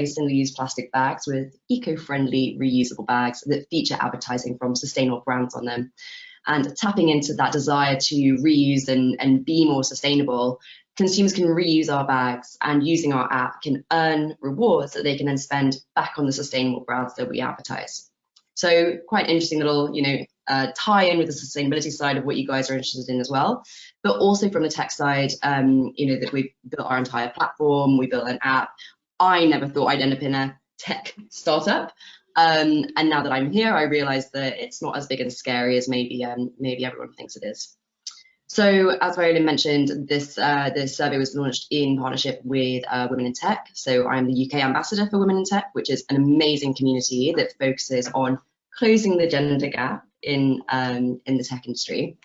use plastic bags with eco-friendly reusable bags that feature advertising from sustainable brands on them. And tapping into that desire to reuse and, and be more sustainable, consumers can reuse our bags and using our app can earn rewards that they can then spend back on the sustainable brands that we advertise. So quite interesting little, you know, uh, tie in with the sustainability side of what you guys are interested in as well, but also from the tech side, um, you know, that we've built our entire platform, we built an app. I never thought I'd end up in a tech startup. Um, and now that I'm here, I realize that it's not as big and scary as maybe um, maybe everyone thinks it is. So as Viola mentioned, this uh, this survey was launched in partnership with uh, Women in Tech. So I'm the UK ambassador for Women in Tech, which is an amazing community that focuses on closing the gender gap in um, in the tech industry.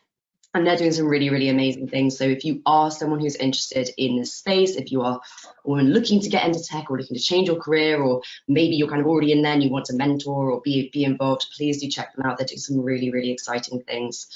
And they're doing some really, really amazing things. So if you are someone who's interested in this space, if you are looking to get into tech or looking to change your career, or maybe you're kind of already in there and you want to mentor or be, be involved, please do check them out. They're doing some really, really exciting things.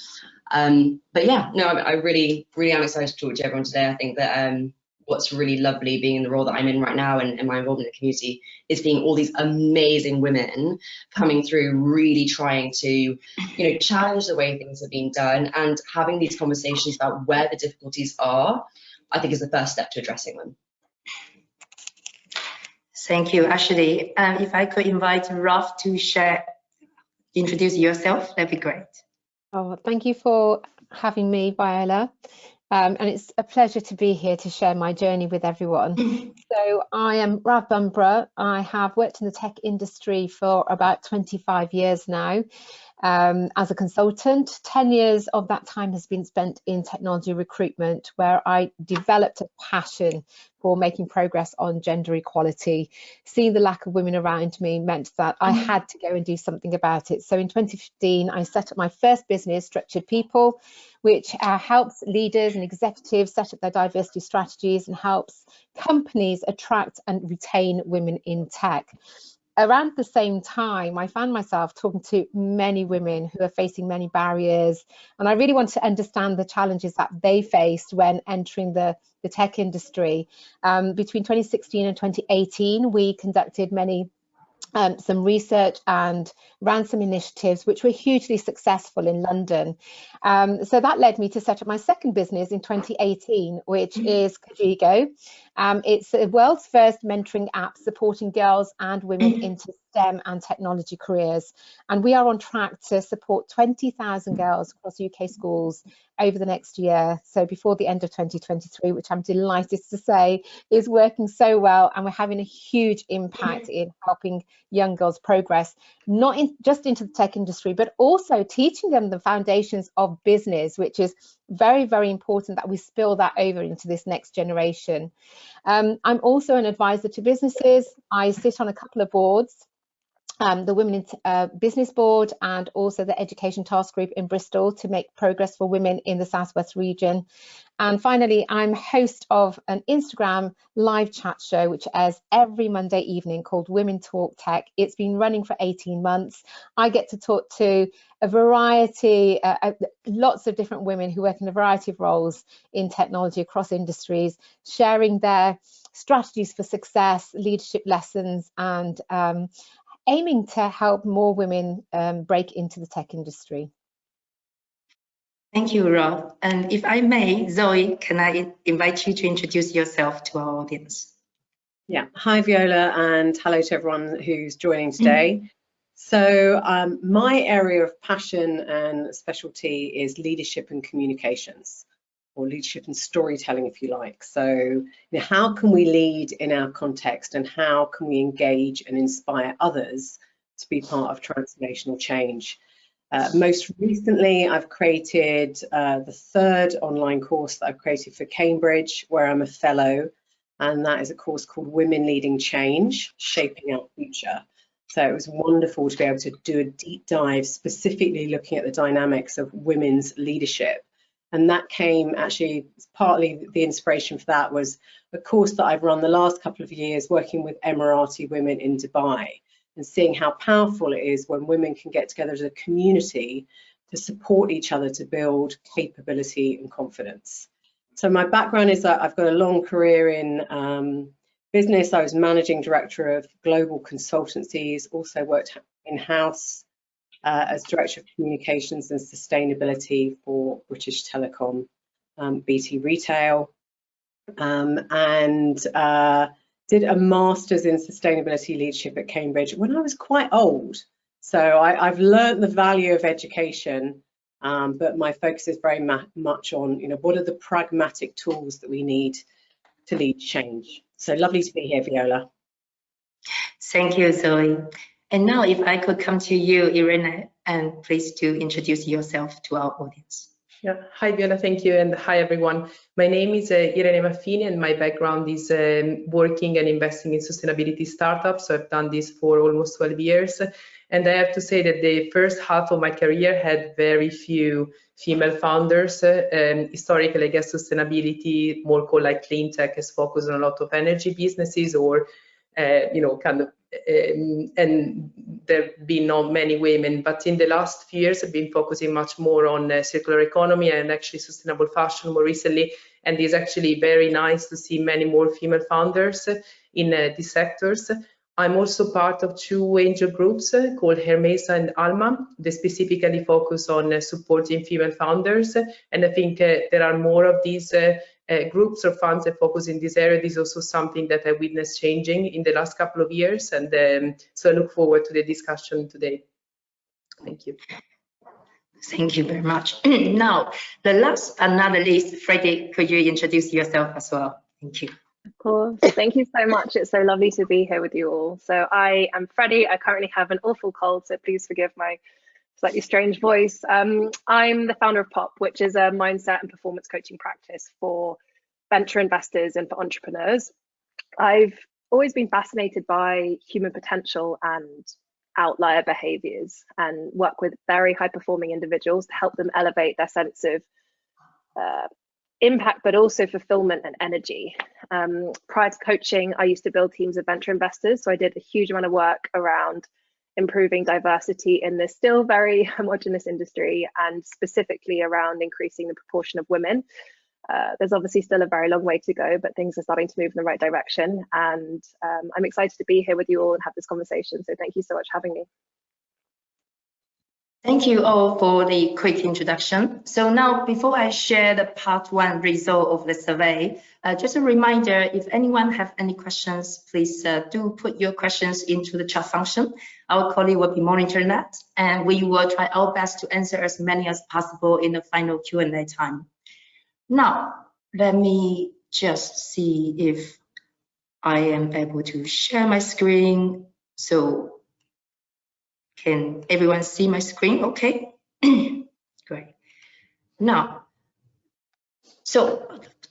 Um, but yeah, no, I, I, really, really am excited to talk to everyone today. I think that um, what's really lovely being in the role that I'm in right now and, and, my involvement in the community is seeing all these amazing women coming through, really trying to, you know, challenge the way things are being done and having these conversations about where the difficulties are, I think is the first step to addressing them. Thank you, Ashley. Um, if I could invite Ralph to share, introduce yourself, that'd be great. Oh, thank you for having me, Viola. Um, and it's a pleasure to be here to share my journey with everyone. so I am Rav Bumbra. I have worked in the tech industry for about 25 years now um, as a consultant. 10 years of that time has been spent in technology recruitment, where I developed a passion for making progress on gender equality. Seeing the lack of women around me meant that I mm-hmm. had to go and do something about it. So in 2015, I set up my first business, Structured People, which uh, helps leaders and executives set up their diversity strategies and helps companies attract and retain women in tech around the same time, I found myself talking to many women who are facing many barriers. And I really wanted to understand the challenges that they faced when entering the, the tech industry. Um, between 2016 and 2018, we conducted many um, some research and ran some initiatives which were hugely successful in London. Um, so that led me to set up my second business in 2018, which mm-hmm. is Kajigo. Um, it's the world's first mentoring app supporting girls and women mm-hmm. into STEM and technology careers. And we are on track to support 20,000 girls across UK schools over the next year. So before the end of 2023, which I'm delighted to say is working so well. And we're having a huge impact in helping young girls progress, not in, just into the tech industry, but also teaching them the foundations of business, which is very, very important that we spill that over into this next generation. Um, I'm also an advisor to businesses. I sit on a couple of boards um, the Women in uh, Business Board and also the Education Task Group in Bristol to make progress for women in the Southwest region. And finally, I'm host of an Instagram live chat show, which airs every Monday evening called Women Talk Tech. It's been running for 18 months. I get to talk to a variety, uh, uh, lots of different women who work in a variety of roles in technology across industries, sharing their strategies for success, leadership lessons, and um, aiming to help more women um, break into the tech industry. Thank you, Rav. And if I may, Zoe, can I invite you to introduce yourself to our audience? Yeah, hi Viola and hello to everyone who's joining today. Mm -hmm. So um, my area of passion and specialty is leadership and communications or leadership and storytelling, if you like. So, you know, how can we lead in our context and how can we engage and inspire others to be part of transformational change? Uh, most recently, I've created uh, the third online course that I've created for Cambridge, where I'm a fellow, and that is a course called Women Leading Change, Shaping Our Future. So it was wonderful to be able to do a deep dive, specifically looking at the dynamics of women's leadership and that came actually partly the inspiration for that was a course that I've run the last couple of years working with Emirati women in Dubai and seeing how powerful it is when women can get together as a community to support each other to build capability and confidence. So my background is that I've got a long career in um, business, I was managing director of global consultancies, also worked in-house uh, as director of communications and sustainability for British Telecom, um, BT Retail, um, and uh, did a master's in sustainability leadership at Cambridge when I was quite old. So I, have learned the value of education, um, but my focus is very much on, you know, what are the pragmatic tools that we need to lead change. So lovely to be here, Viola. Thank you, Zoe. And now if I could come to you, Irina, and please to introduce yourself to our audience. Yeah. Hi, Viola. Thank you. And hi, everyone. My name is uh, Irene Maffini, and my background is um, working and investing in sustainability startups. So I've done this for almost 12 years. And I have to say that the first half of my career had very few female founders. Uh, um, historically, I guess sustainability, more called like clean tech, is focused on a lot of energy businesses or, uh, you know, kind of um, and there have been not many women, but in the last few years I've been focusing much more on uh, circular economy and actually sustainable fashion more recently. And it's actually very nice to see many more female founders in uh, these sectors. I'm also part of two angel groups uh, called Hermesa and Alma. They specifically focus on uh, supporting female founders. And I think uh, there are more of these uh, groups or funds that focus in this area. This is also something that I witnessed changing in the last couple of years. And um, so I look forward to the discussion today. Thank you. Thank you very much. now, the last but not the least, Freddie, could you introduce yourself as well? Thank you. Of course. Thank you so much. It's so lovely to be here with you all. So I am Freddie. I currently have an awful cold, so please forgive my slightly strange voice. Um, I'm the founder of POP, which is a mindset and performance coaching practice for venture investors and for entrepreneurs. I've always been fascinated by human potential and outlier behaviors and work with very high performing individuals to help them elevate their sense of uh, impact, but also fulfillment and energy. Um, prior to coaching, I used to build teams of venture investors. So I did a huge amount of work around improving diversity in this still very homogenous industry and specifically around increasing the proportion of women. Uh, there's obviously still a very long way to go, but things are starting to move in the right direction. And um, I'm excited to be here with you all and have this conversation. So thank you so much for having me. Thank you all for the quick introduction. So now, before I share the part one result of the survey, uh, just a reminder, if anyone have any questions, please uh, do put your questions into the chat function. Our colleague will be monitoring that, and we will try our best to answer as many as possible in the final Q&A time. Now, let me just see if I am able to share my screen. So can everyone see my screen okay? Great. Now, so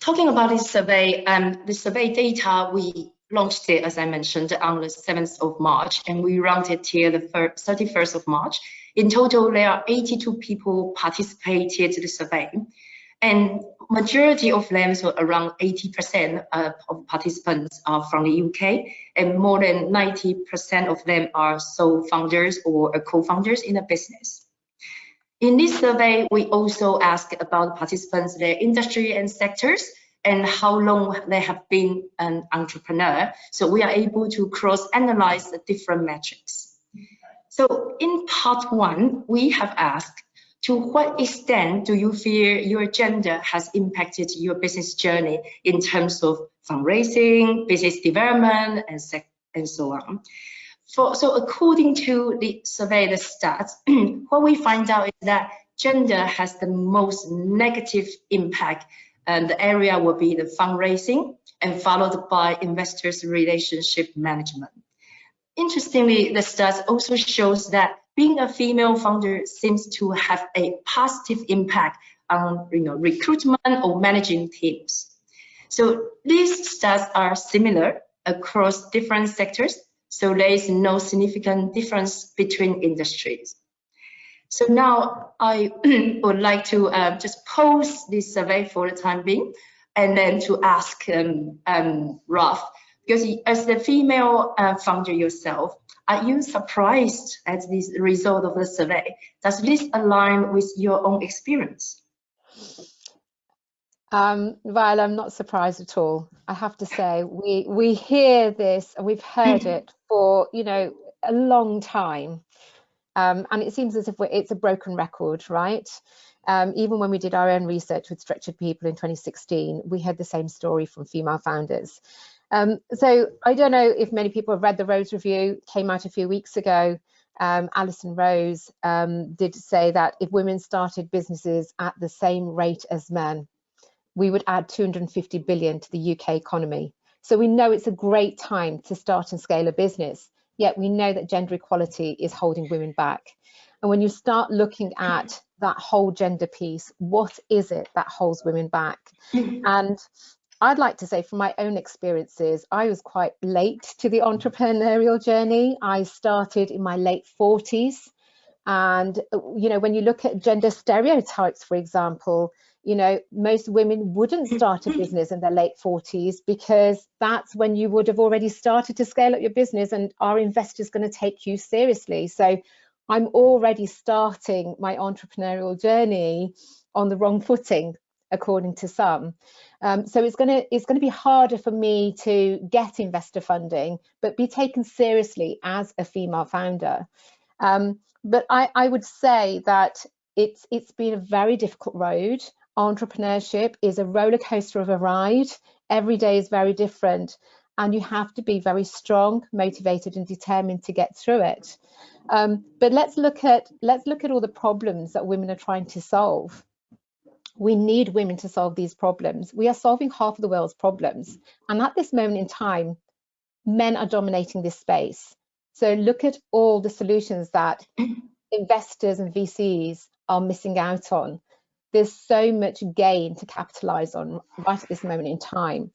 talking about this survey, um, the survey data, we launched it, as I mentioned, on the 7th of March, and we ran it till the 31st of March. In total, there are 82 people participated in the survey, and majority of them, so around 80% of participants are from the UK, and more than 90% of them are sole founders or co-founders in a business. In this survey, we also asked about participants, their industry and sectors, and how long they have been an entrepreneur. So we are able to cross-analyze the different metrics. So in part one, we have asked to what extent do you feel your gender has impacted your business journey in terms of fundraising, business development, and, and so on? For, so according to the survey, the stats, what we find out is that gender has the most negative impact and the area will be the fundraising and followed by investors relationship management. Interestingly, the stats also shows that being a female founder seems to have a positive impact on you know, recruitment or managing teams. So these stats are similar across different sectors, so there is no significant difference between industries. So now I would like to uh, just pose this survey for the time being, and then to ask um, um, Ralph, because as the female uh, founder yourself, are you surprised at this result of the survey? Does this align with your own experience? Um, Viola, I'm not surprised at all. I have to say, we we hear this and we've heard it for you know a long time, um, and it seems as if it's a broken record, right? Um, even when we did our own research with Structured People in 2016, we had the same story from female founders. Um, so I don't know if many people have read the Rose Review, came out a few weeks ago. Um, Alison Rose um, did say that if women started businesses at the same rate as men, we would add 250 billion to the UK economy. So we know it's a great time to start and scale a business, yet we know that gender equality is holding women back. And when you start looking at that whole gender piece, what is it that holds women back? and I'd like to say from my own experiences, I was quite late to the entrepreneurial journey. I started in my late 40s. And, you know, when you look at gender stereotypes, for example, you know, most women wouldn't start a business in their late 40s because that's when you would have already started to scale up your business and are investors going to take you seriously? So I'm already starting my entrepreneurial journey on the wrong footing, according to some. Um, so it's going to it's going to be harder for me to get investor funding, but be taken seriously as a female founder. Um, but I, I would say that it's it's been a very difficult road. Entrepreneurship is a roller coaster of a ride. Every day is very different, and you have to be very strong, motivated, and determined to get through it. Um, but let's look at let's look at all the problems that women are trying to solve we need women to solve these problems. We are solving half of the world's problems. And at this moment in time, men are dominating this space. So look at all the solutions that investors and VCs are missing out on. There's so much gain to capitalize on right at this moment in time.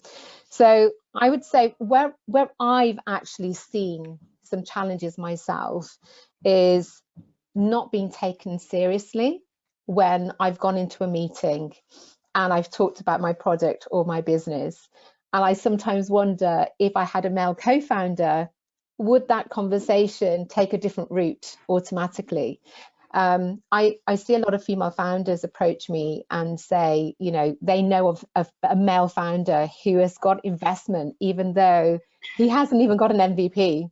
So I would say where, where I've actually seen some challenges myself is not being taken seriously when I've gone into a meeting and I've talked about my product or my business. And I sometimes wonder if I had a male co founder, would that conversation take a different route automatically? Um, I, I, see a lot of female founders approach me and say, you know, they know of, of, a male founder who has got investment, even though he hasn't even got an MVP.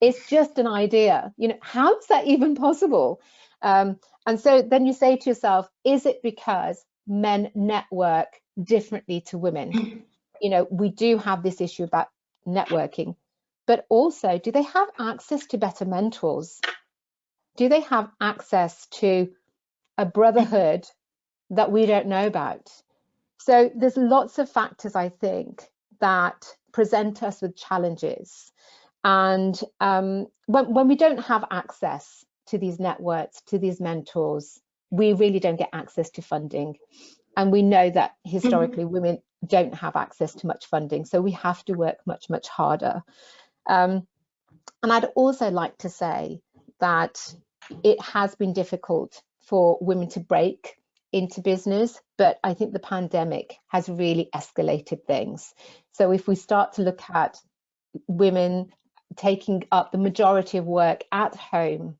It's just an idea. You know, how is that even possible? Um, and so then you say to yourself, is it because men network differently to women? You know, we do have this issue about networking, but also, do they have access to better mentors? Do they have access to a brotherhood that we don't know about? So there's lots of factors, I think, that present us with challenges. And um, when, when we don't have access to these networks, to these mentors, we really don't get access to funding. And we know that historically mm-hmm. women don't have access to much funding. So we have to work much, much harder. Um, and I'd also like to say that it has been difficult for women to break into business, but I think the pandemic has really escalated things. So if we start to look at women taking up the majority of work at home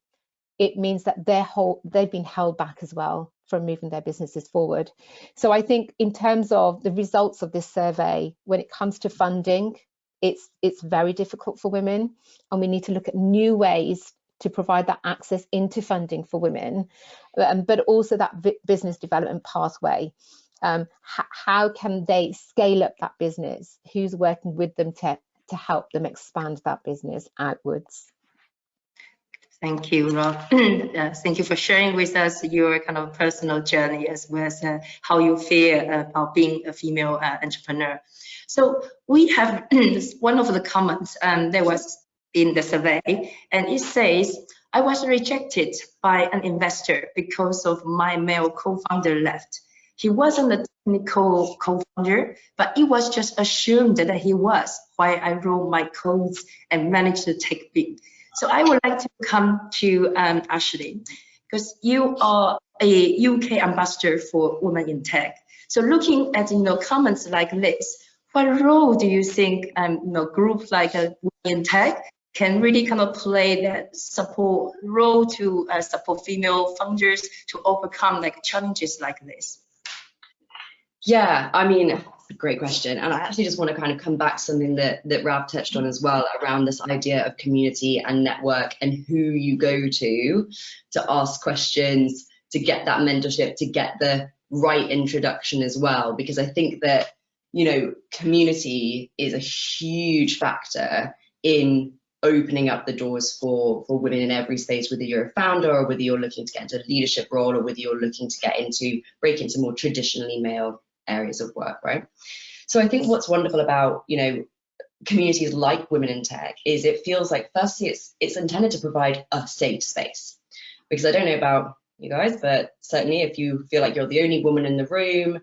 it means that they're whole, they've been held back as well from moving their businesses forward. So I think in terms of the results of this survey, when it comes to funding, it's it's very difficult for women, and we need to look at new ways to provide that access into funding for women, um, but also that business development pathway. Um, how can they scale up that business? Who's working with them to to help them expand that business outwards? Thank you, Rav. uh, thank you for sharing with us your kind of personal journey as well as uh, how you feel about being a female uh, entrepreneur. So we have one of the comments um, that was in the survey, and it says, I was rejected by an investor because of my male co-founder left. He wasn't a technical co-founder, but it was just assumed that he was while I wrote my codes and managed the tech bit. So I would like to come to um, Ashley, because you are a UK ambassador for Women in Tech. So looking at you know comments like this, what role do you think um, you know groups like uh, Women in Tech can really kind of play that support role to uh, support female founders to overcome like challenges like this? Yeah, I mean, great question. And I actually just want to kind of come back to something that, that Rav touched on as well around this idea of community and network and who you go to to ask questions, to get that mentorship, to get the right introduction as well. Because I think that, you know, community is a huge factor in opening up the doors for for women in every space whether you're a founder or whether you're looking to get into a leadership role or whether you're looking to get into break into more traditionally male areas of work, right? So I think what's wonderful about, you know, communities like Women in Tech is it feels like firstly it's it's intended to provide a safe space. Because I don't know about you guys, but certainly if you feel like you're the only woman in the room,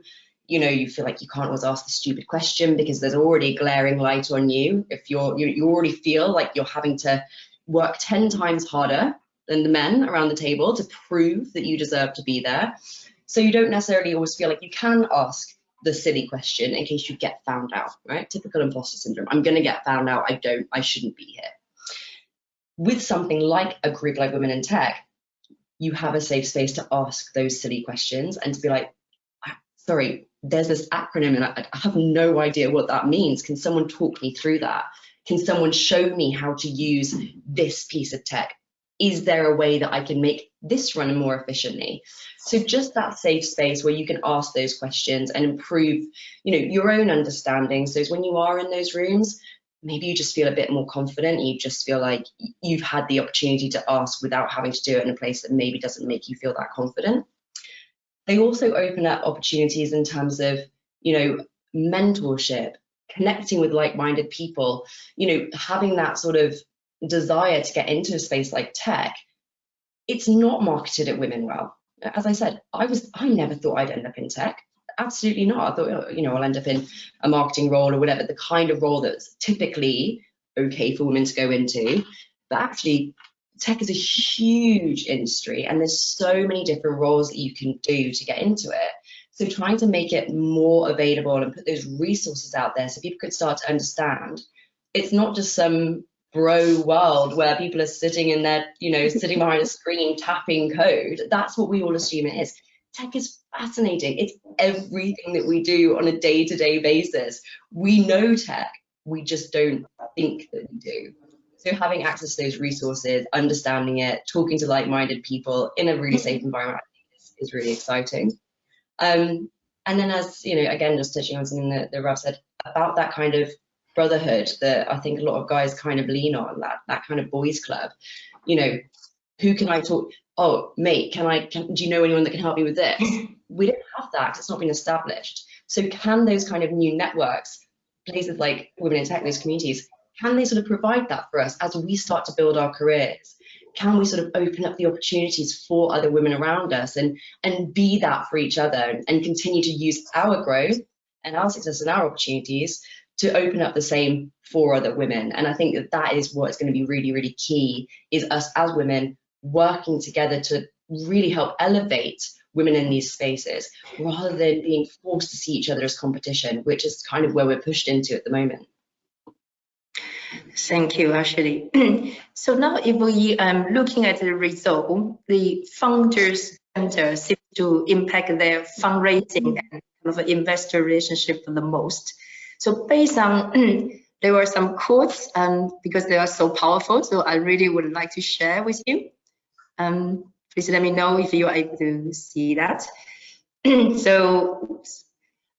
you know, you feel like you can't always ask the stupid question because there's already a glaring light on you. If you're you, you already feel like you're having to work 10 times harder than the men around the table to prove that you deserve to be there. So you don't necessarily always feel like you can ask the silly question in case you get found out, right? Typical imposter syndrome. I'm going to get found out. I don't, I shouldn't be here. With something like a group like Women in Tech, you have a safe space to ask those silly questions and to be like, ah, sorry, there's this acronym and I, I have no idea what that means. Can someone talk me through that? Can someone show me how to use this piece of tech? is there a way that I can make this run more efficiently? So just that safe space where you can ask those questions and improve, you know, your own understanding. So when you are in those rooms, maybe you just feel a bit more confident. You just feel like you've had the opportunity to ask without having to do it in a place that maybe doesn't make you feel that confident. They also open up opportunities in terms of, you know, mentorship, connecting with like-minded people, you know, having that sort of desire to get into a space like tech, it's not marketed at women well. As I said, I was I never thought I'd end up in tech. Absolutely not. I thought, oh, you know, I'll end up in a marketing role or whatever, the kind of role that's typically okay for women to go into. But actually, tech is a huge industry and there's so many different roles that you can do to get into it. So trying to make it more available and put those resources out there so people could start to understand it's not just some bro world where people are sitting in their, you know, sitting behind a screen tapping code. That's what we all assume it is. Tech is fascinating. It's everything that we do on a day to day basis. We know tech, we just don't think that we do. So having access to those resources, understanding it, talking to like minded people in a really safe environment is, is really exciting. Um, and then as, you know, again, just touching on something that, that Rav said about that kind of brotherhood that I think a lot of guys kind of lean on, that that kind of boys club. You know, who can I talk? Oh, mate, can I? Can, do you know anyone that can help me with this? we don't have that. It's not been established. So can those kind of new networks, places like Women in Tech, those communities, can they sort of provide that for us as we start to build our careers? Can we sort of open up the opportunities for other women around us and and be that for each other and, and continue to use our growth and our success and our opportunities to open up the same for other women. And I think that that is what's going to be really, really key is us as women working together to really help elevate women in these spaces rather than being forced to see each other as competition, which is kind of where we're pushed into at the moment. Thank you, Ashley. so now if we um looking at the result, the founders center seems to impact their fundraising and kind of investor relationship the most. So based on, there were some quotes um, because they are so powerful. So I really would like to share with you. Um, please let me know if you are able to see that. so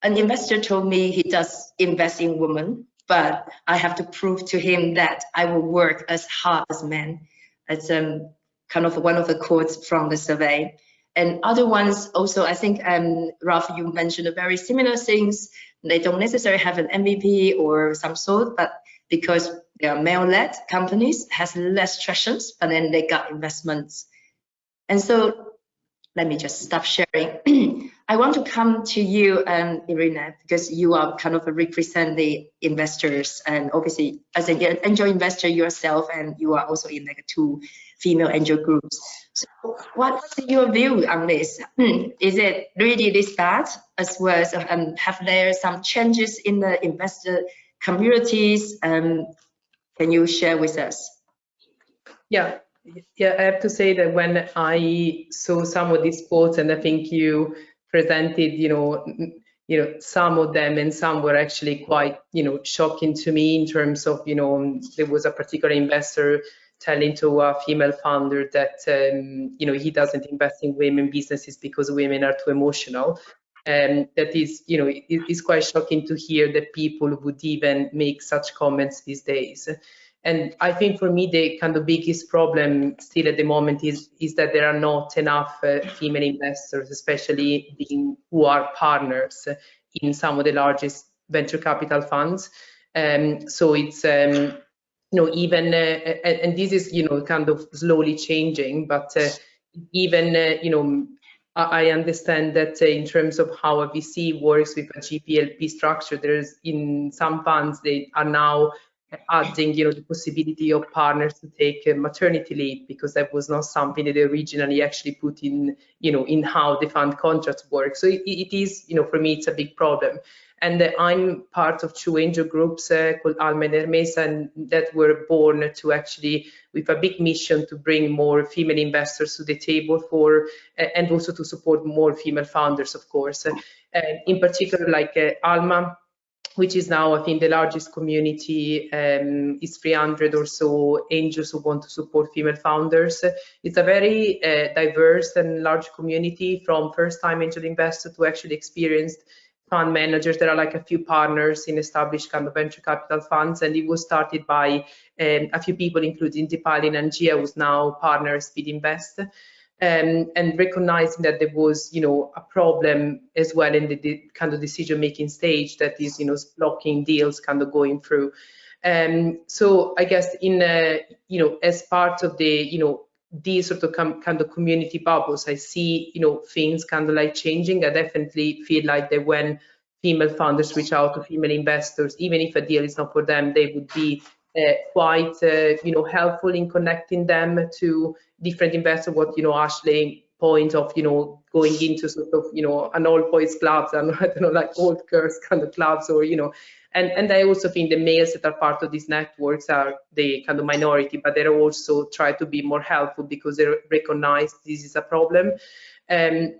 an investor told me he does invest in women, but I have to prove to him that I will work as hard as men. That's um, kind of one of the quotes from the survey. And other ones also, I think, um, Ralph, you mentioned very similar things. They don't necessarily have an MVP or some sort, but because they are male-led companies, has less tractions, but then they got investments. And so let me just stop sharing. I want to come to you, um, Irina, because you are kind of represent the investors and obviously as an angel investor yourself, and you are also in like two female angel groups. So what's your view on this? Hmm, is it really this bad as well as um, have there some changes in the investor communities? Um, can you share with us? Yeah, yeah, I have to say that when I saw some of these quotes and I think you presented, you know, you know, some of them and some were actually quite, you know, shocking to me in terms of, you know, there was a particular investor telling to a female founder that, um, you know, he doesn't invest in women businesses because women are too emotional. And that is, you know, it, it's quite shocking to hear that people would even make such comments these days. And I think for me, the kind of biggest problem still at the moment is, is that there are not enough uh, female investors, especially who are partners in some of the largest venture capital funds. Um, so it's, um, you know, even, uh, and, and, this is, you know, kind of slowly changing, but uh, even, uh, you know, I understand that in terms of how a VC works with a GPLP structure, there's in some funds they are now adding you know the possibility of partners to take maternity leave because that was not something that they originally actually put in you know in how the fund contracts work. So it, it is you know for me it's a big problem and uh, i'm part of two angel groups uh, called alma and hermesa and that were born to actually with a big mission to bring more female investors to the table for uh, and also to support more female founders of course and in particular like uh, alma which is now, I think, the largest community, um, is 300 or so angels who want to support female founders. It's a very uh, diverse and large community from first-time angel investor to actually experienced fund managers. There are like a few partners in established kind of venture capital funds, and it was started by um, a few people, including Dipali Nangia, who's now partner Speedinvest um, and recognizing that there was, you know, a problem as well in the, the kind of decision-making stage that is, you know, blocking deals kind of going through. Um, so I guess in, uh, you know, as part of the, you know, these sort of kind of community bubbles, I see, you know, things kind of like changing. I definitely feel like that when female founders reach out to female investors, even if a deal is not for them, they would be uh, quite, uh, you know, helpful in connecting them to different investors. What you know, Ashley point of you know going into sort of you know an all boys clubs and I don't know like old girls kind of clubs or you know and and I also think the males that are part of these networks are the kind of minority, but they're also try to be more helpful because they recognize this is a problem. Um,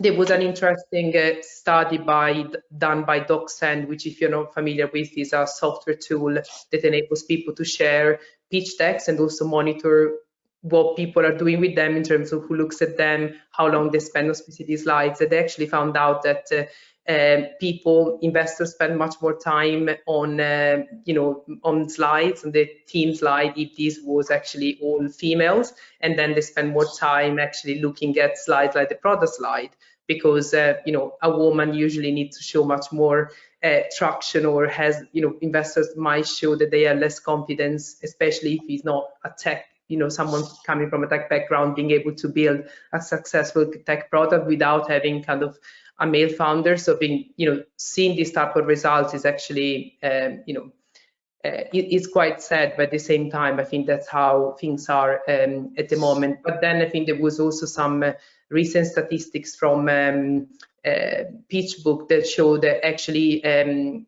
there was an interesting uh, study by done by DocSend, which if you're not familiar with, is a software tool that enables people to share pitch decks and also monitor what people are doing with them in terms of who looks at them, how long they spend on specific slides. And they actually found out that uh, uh, people, investors spend much more time on, uh, you know, on slides, on the team slide, if this was actually all females, and then they spend more time actually looking at slides like the product slide, because, uh, you know, a woman usually needs to show much more uh, traction or has, you know, investors might show that they are less confidence, especially if he's not a tech you know someone coming from a tech background being able to build a successful tech product without having kind of a male founder. So being, you know, seeing these type of results is actually, um, you know, uh, it, it's quite sad, but at the same time, I think that's how things are um, at the moment. But then I think there was also some uh, recent statistics from um, uh, PitchBook that show that actually um,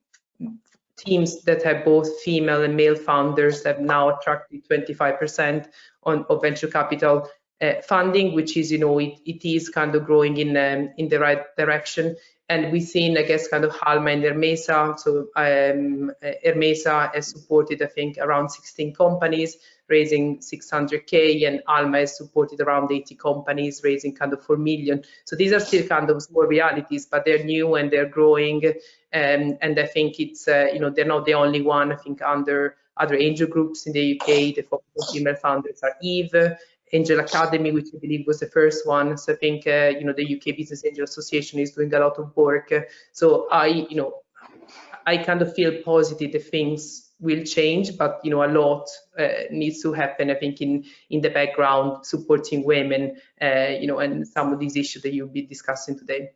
teams that have both female and male founders have now attracted 25% on of venture capital uh, funding, which is, you know, it, it is kind of growing in um, in the right direction. And we've seen, I guess, kind of Alma and Hermesa. So um, Hermesa has supported, I think, around 16 companies, raising 600K, and Alma has supported around 80 companies, raising kind of 4 million. So these are still kind of small realities, but they're new and they're growing. Um, and I think it's, uh, you know, they're not the only one. I think under other angel groups in the UK, the focus on female founders are Eve, Angel Academe, which I believe was the first one. So I think uh, you know the UK Business Angel Association is doing a lot of work. So I, you know, I kind of feel positive that things will change, but you know a lot uh, needs to happen. I think in in the background, supporting women, uh, you know, and some of these issues that you'll be discussing today.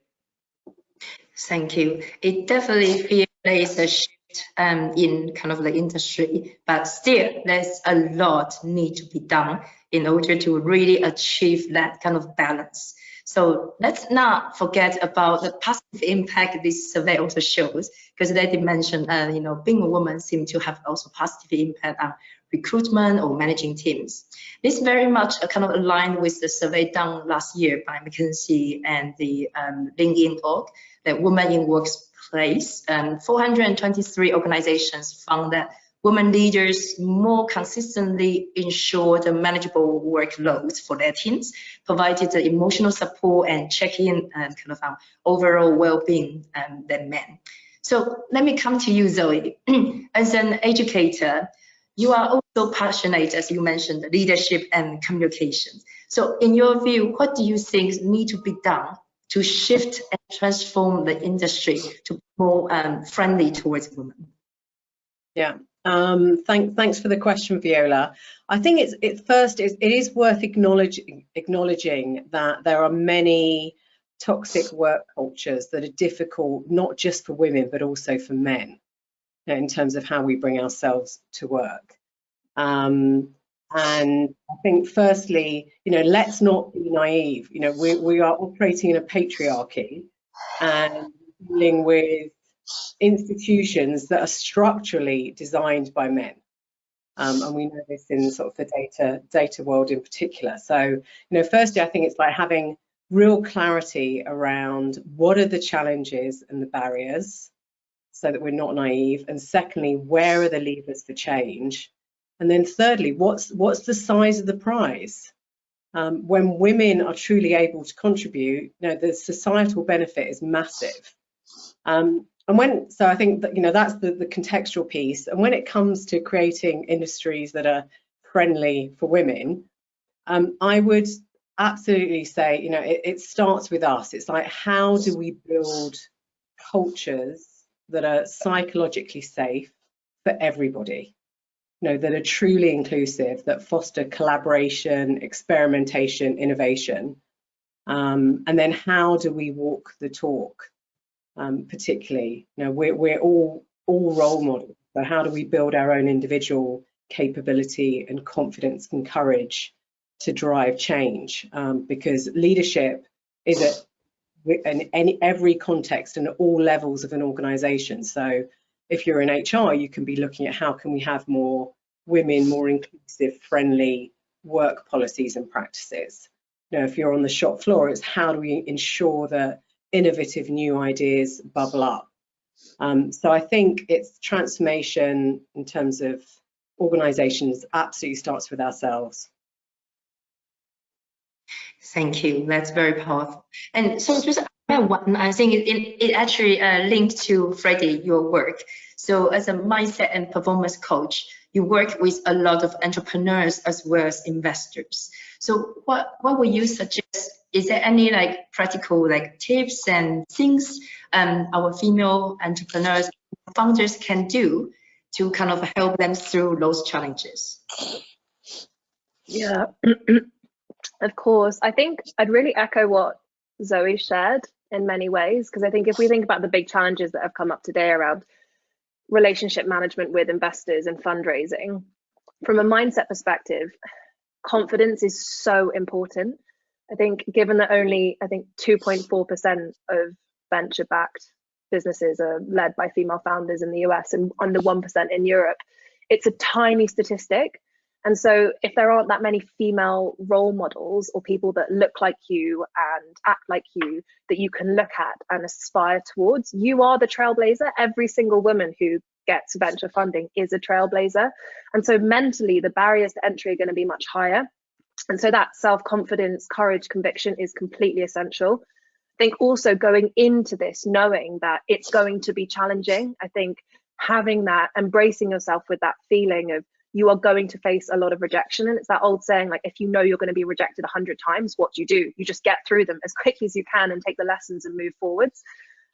Thank you. It definitely feels a shift um, in kind of the industry, but still there's a lot need to be done in order to really achieve that kind of balance. So let's not forget about the positive impact this survey also shows, because they did mention, uh, you know, being a woman seems to have also positive impact on recruitment or managing teams. This very much uh, kind of aligned with the survey done last year by McKinsey and the um, LeanIn.Org, that women in works place, um, 423 organizations found that women leaders more consistently ensured a manageable workload for their teams, provided the emotional support and check-in and kind of overall well-being um, than men. So let me come to you, Zoe. As an educator, you are also passionate, as you mentioned, leadership and communication. So in your view, what do you think need to be done to shift and transform the industry to more um, friendly towards women? Yeah, um, thank, thanks for the question, Viola. I think it's it first is it is worth acknowledging acknowledging that there are many toxic work cultures that are difficult not just for women but also for men in terms of how we bring ourselves to work. Um, and I think firstly, you know, let's not be naive. You know, we, we are operating in a patriarchy and dealing with institutions that are structurally designed by men. Um, and we know this in sort of the data data world in particular. So, you know, firstly, I think it's like having real clarity around what are the challenges and the barriers so that we're not naive. And secondly, where are the levers for change? And then thirdly, what's what's the size of the prize? Um, when women are truly able to contribute, you know, the societal benefit is massive. Um, and when, so I think that, you know, that's the, the contextual piece. And when it comes to creating industries that are friendly for women, um, I would absolutely say, you know, it, it starts with us. It's like, how do we build cultures that are psychologically safe for everybody? Know, that are truly inclusive, that foster collaboration, experimentation, innovation. Um, and then how do we walk the talk? um, particularly. You know, we're, we're all, all role models. So how do we build our own individual capability and confidence and courage to drive change? Um, because leadership is at in any, every context and all levels of an organization. So if you're in HR, you can be looking at how can we have more women, more inclusive, friendly work policies and practices. You know, if you're on the shop floor, it's how do we ensure that innovative new ideas bubble up. Um, so I think it's transformation in terms of organizations absolutely starts with ourselves. Thank you. That's very powerful. And so just one, I think it, it, actually uh, linked to Freddie, your work. So as a mindset and performance coach, you work with a lot of entrepreneurs as well as investors. So what, what would you suggest is there any like practical like tips and things um, our female entrepreneurs founders can do to kind of help them through those challenges yeah of course i think i'd really echo what zoe shared in many ways because i think if we think about the big challenges that have come up today around relationship management with investors and fundraising from a mindset perspective confidence is so important I think given that only I think 2.4% of venture backed businesses are led by female founders in the US and under 1% in Europe, it's a tiny statistic. And so if there aren't that many female role models or people that look like you and act like you that you can look at and aspire towards, you are the trailblazer. Every single woman who gets venture funding is a trailblazer. And so mentally the barriers to entry are going to be much higher. And so that self confidence, courage, conviction is completely essential. I think also going into this knowing that it's going to be challenging, I think having that, embracing yourself with that feeling of you are going to face a lot of rejection. And it's that old saying, like, if you know you're going to be rejected 100 times, what do you do? You just get through them as quickly as you can and take the lessons and move forwards.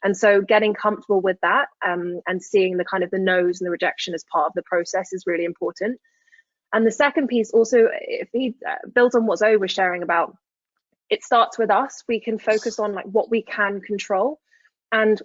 And so getting comfortable with that um, and seeing the kind of the no's and the rejection as part of the process is really important. And the second piece also, if he uh, builds on what Zoe was sharing about, it starts with us. We can focus on like what we can control. And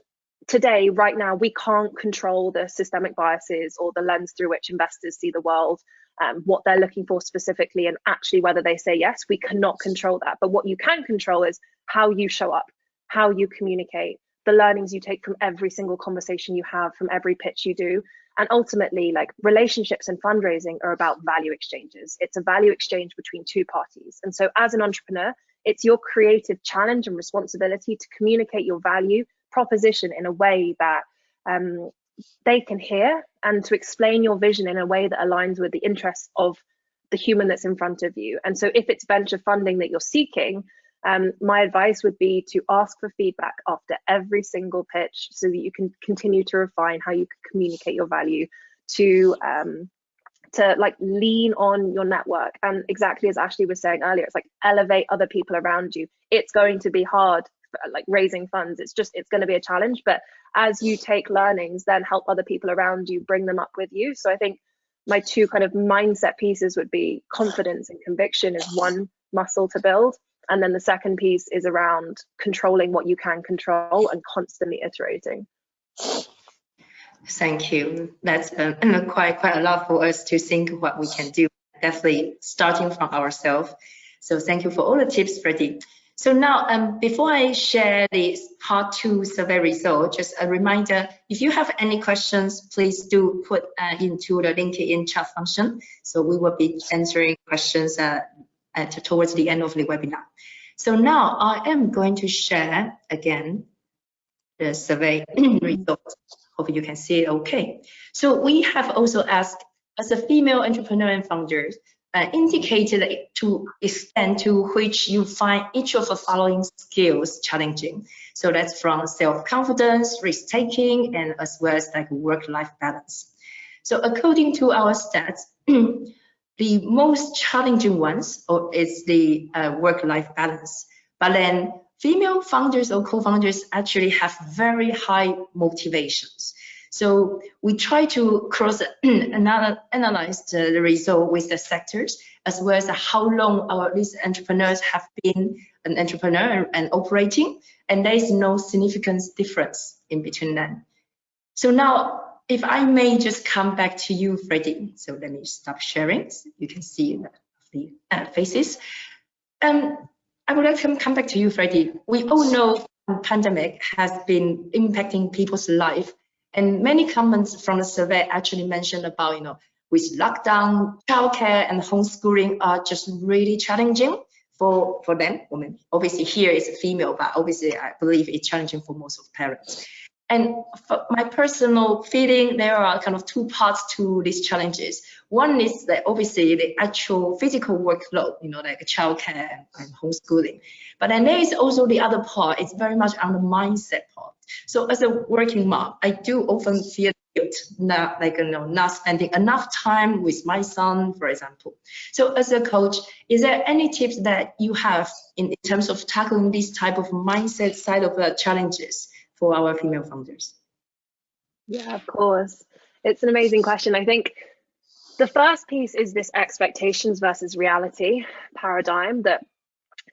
today, right now, we can't control the systemic biases or the lens through which investors see the world, um, what they're looking for specifically, and actually whether they say yes. We cannot control that. But what you can control is how you show up, how you communicate, the learnings you take from every single conversation you have, from every pitch you do, and ultimately, like relationships and fundraising are about value exchanges. It's a value exchange between two parties. And so, as an entrepreneur, it's your creative challenge and responsibility to communicate your value proposition in a way that um, they can hear and to explain your vision in a way that aligns with the interests of the human that's in front of you. And so if it's venture funding that you're seeking, um, my advice would be to ask for feedback after every single pitch so that you can continue to refine how you communicate your value to um, to like lean on your network and exactly as Ashley was saying earlier it's like elevate other people around you it's going to be hard like raising funds it's just it's going to be a challenge but as you take learnings then help other people around you bring them up with you so I think my two kind of mindset pieces would be confidence and conviction is one muscle to build and then the second piece is around controlling what you can control and constantly iterating Thank you. That's uh, quite quite a lot for us to think what we can do. Definitely starting from ourselves. So thank you for all the tips, Freddie. So now, um, before I share this part two survey result, just a reminder, if you have any questions, please do put uh, into the LinkedIn chat function. So we will be answering questions uh, at, towards the end of the webinar. So now I am going to share again the survey results. Hope you can see it okay. So we have also asked as a female entrepreneur and founders, uh, indicated to extent to which you find each of the following skills challenging. So that's from self-confidence, risk-taking, and as well as like work-life balance. So according to our stats, the most challenging ones is the uh, work-life balance. But then female founders or co-founders actually have very high motivations. So we try to cross analyze the result with the sectors as well as how long our these entrepreneurs have been an entrepreneur and operating, and there is no significant difference in between them. So now, if I may just come back to you, Freddie. So let me stop sharing. So you can see the uh, faces. Um, I would like to come back to you, Freddie. We all know pandemic has been impacting people's life, and many comments from the survey actually mentioned about, you know, with lockdown, childcare, and homeschooling are just really challenging for for them. Women, obviously here is female, but obviously I believe it's challenging for most of parents. And for my personal feeling, there are kind of two parts to these challenges. One is that obviously the actual physical workload, you know, like childcare and homeschooling. But then there is also the other part, it's very much on the mindset part. So as a working mom, I do often feel guilt, not like you know, not spending enough time with my son, for example. So as a coach, is there any tips that you have in, in terms of tackling this type of mindset side of the challenges for our female founders? Yeah, of course. It's an amazing question. I think the first piece is this expectations versus reality paradigm that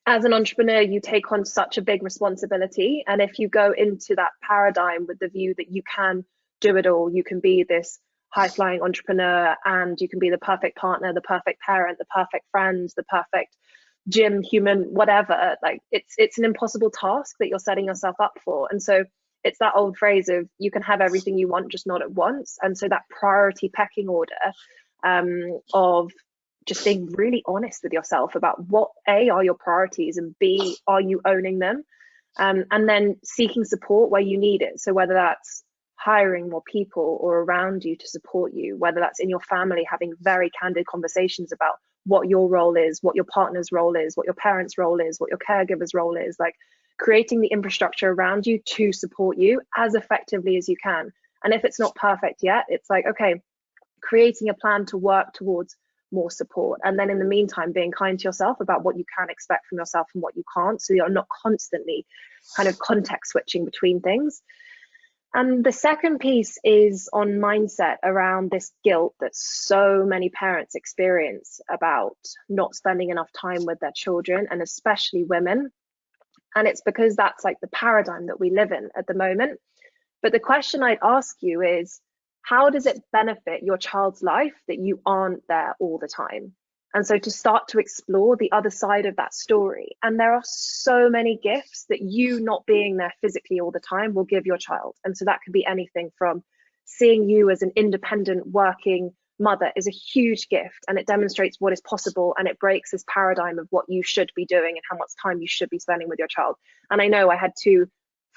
as an entrepreneur, you take on such a big responsibility. And if you go into that paradigm with the view that you can do it all, you can be this high flying entrepreneur and you can be the perfect partner, the perfect parent, the perfect friend, the perfect gym human, whatever, like it's it's an impossible task that you're setting yourself up for. And so it's that old phrase of you can have everything you want, just not at once. And so that priority pecking order um, of just being really honest with yourself about what A are your priorities and B are you owning them? Um, and then seeking support where you need it. So whether that's hiring more people or around you to support you, whether that's in your family, having very candid conversations about what your role is, what your partner's role is, what your parents' role is, what your caregiver's role is, like creating the infrastructure around you to support you as effectively as you can. And if it's not perfect yet, it's like, okay, creating a plan to work towards more support. And then in the meantime, being kind to yourself about what you can expect from yourself and what you can't. So you're not constantly kind of context switching between things. And the second piece is on mindset around this guilt that so many parents experience about not spending enough time with their children and especially women. And it's because that's like the paradigm that we live in at the moment. But the question I'd ask you is how does it benefit your child's life that you aren't there all the time? And so to start to explore the other side of that story. And there are so many gifts that you not being there physically all the time will give your child. And so that could be anything from seeing you as an independent working mother is a huge gift and it demonstrates what is possible and it breaks this paradigm of what you should be doing and how much time you should be spending with your child. And I know I had two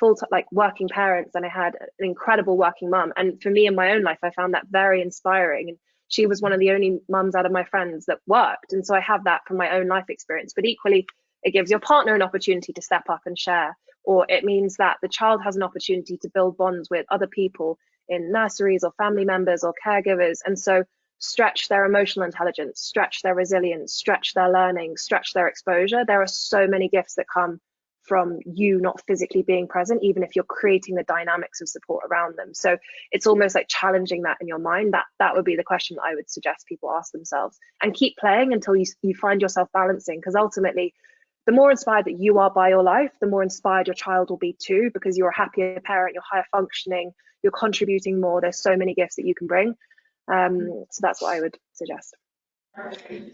full like working parents and I had an incredible working mum. And for me in my own life, I found that very inspiring. And she was one of the only mums out of my friends that worked. And so I have that from my own life experience. But equally, it gives your partner an opportunity to step up and share, or it means that the child has an opportunity to build bonds with other people in nurseries or family members or caregivers. And so stretch their emotional intelligence, stretch their resilience, stretch their learning, stretch their exposure. There are so many gifts that come from you not physically being present, even if you're creating the dynamics of support around them. So it's almost like challenging that in your mind. That that would be the question that I would suggest people ask themselves and keep playing until you, you find yourself balancing. Because ultimately, the more inspired that you are by your life, the more inspired your child will be too, because you're a happier parent, you're higher functioning, you're contributing more. There's so many gifts that you can bring. Um, so that's what I would suggest.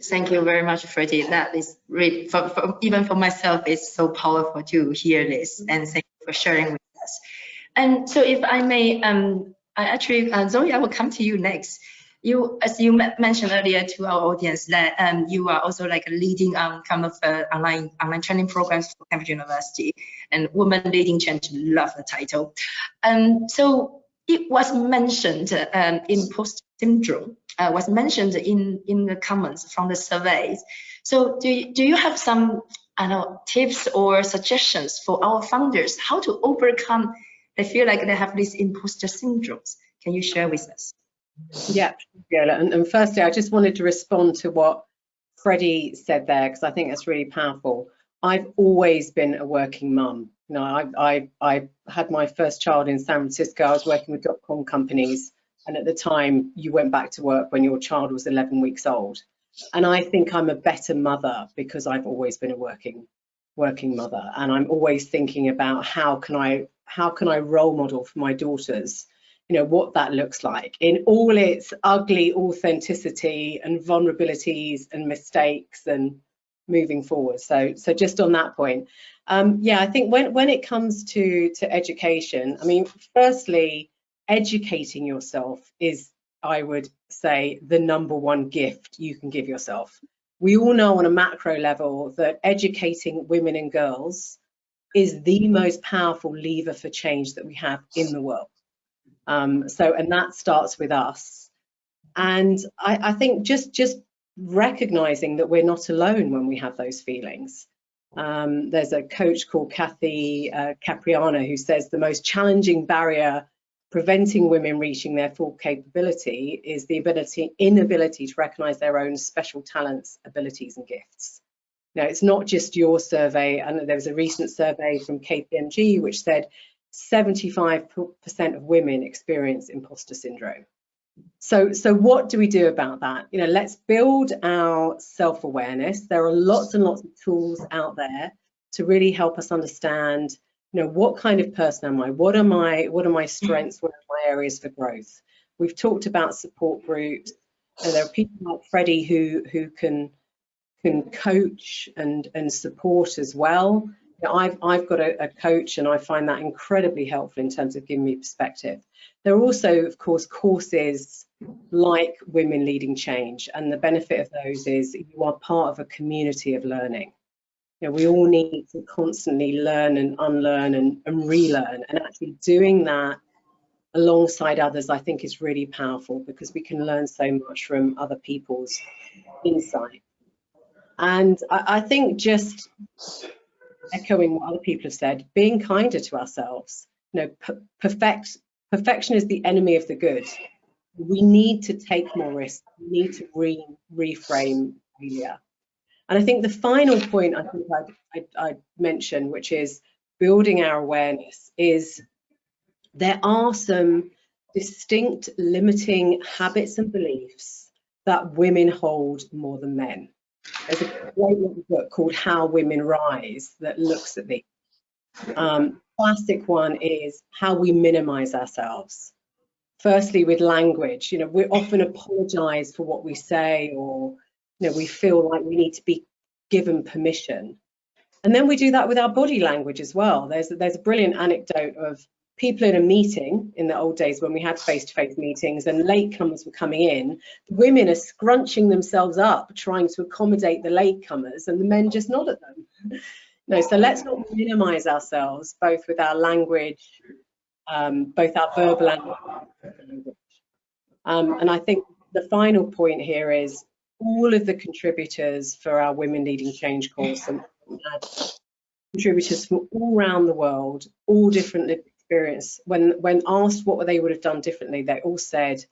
Thank you very much, Freddie. That is really, for, for, even for myself, it's so powerful to hear this. And thank you for sharing with us. And so if I may, um, I actually, uh, Zoe, I will come to you next. You, as you mentioned earlier to our audience, that um, you are also like a leading um, kind of uh, online online training programs for Cambridge University and Women Leading Change. Love the title. Um, so it was mentioned um, imposter syndrome uh, was mentioned in, in the comments from the surveys. So do you, do you have some I know, tips or suggestions for our founders how to overcome they feel like they have these imposter syndromes? Can you share with us? Yeah, and, and firstly, I just wanted to respond to what Freddie said there because I think that's really powerful. I've always been a working mum. You know, I, I, I had my first child in San Francisco. I was working with dot-com companies. And at the time you went back to work when your child was 11 weeks old. And i think i'm a better mother because i've always been a working working mother. And i'm always thinking about how can i how can i role model for my daughters you know what that looks like in all its ugly authenticity and vulnerabilities and mistakes and moving forward so so just on that point um yeah i think when when it comes to to education i mean firstly educating yourself is, I would say, the number one gift you can give yourself. We all know on a macro level that educating women and girls is the most powerful lever for change that we have in the world. Um, so, and that starts with us. And I, I, think just just recognizing that we're not alone when we have those feelings. Um, there's a coach called Kathy uh, Caprino who says the most challenging barrier preventing women reaching their full capability is the ability inability to recognize their own special talents abilities and gifts. Now it's not just your survey. And there was a recent survey from kpmg which said 75% of women experience imposter syndrome so so what do we do about that? You know let's build our self-awareness. There are lots and lots of tools out there to really help us understand you know what kind of person am i? What are my what are my strengths? What are my areas for growth? We've talked about support groups. And there are people like freddie who who can can coach and and support as well you know, I've, I've got a, a coach and I find that incredibly helpful in terms of giving me perspective. There are also, of course, courses like Women Leading Change, and the benefit of those is you are part of a community of learning you know, we all need to constantly learn and unlearn and, and relearn and actually doing that alongside others I think is really powerful because we can learn so much from other people's insight and I, I think just echoing what other people have said being kinder to ourselves. You know perfect perfection is the enemy of the good. We need to take more risks. We need to re reframe failure. And I think the final point I think I'd, I'd, I'd mention, which is building our awareness, is there are some distinct limiting habits and beliefs that women hold more than men. There's a great book called How Women Rise that looks at these. Um, classic one is how we minimize ourselves. Firstly, with language, you know, we often apologize for what we say or you know, we feel like we need to be given permission. And then we do that with our body language as well. There's, there's a brilliant anecdote of people in a meeting in the old days when we had face-to-face -face meetings and latecomers were coming in, the women are scrunching themselves up trying to accommodate the latecomers and the men just nod at them. No, so let's not minimize ourselves, both with our language, um, both our verbal and language. Um, and I think the final point here is all of the contributors for our Women Leading Change course and contributors from all around the world, all different experience. When, when asked what they would have done differently, they all said,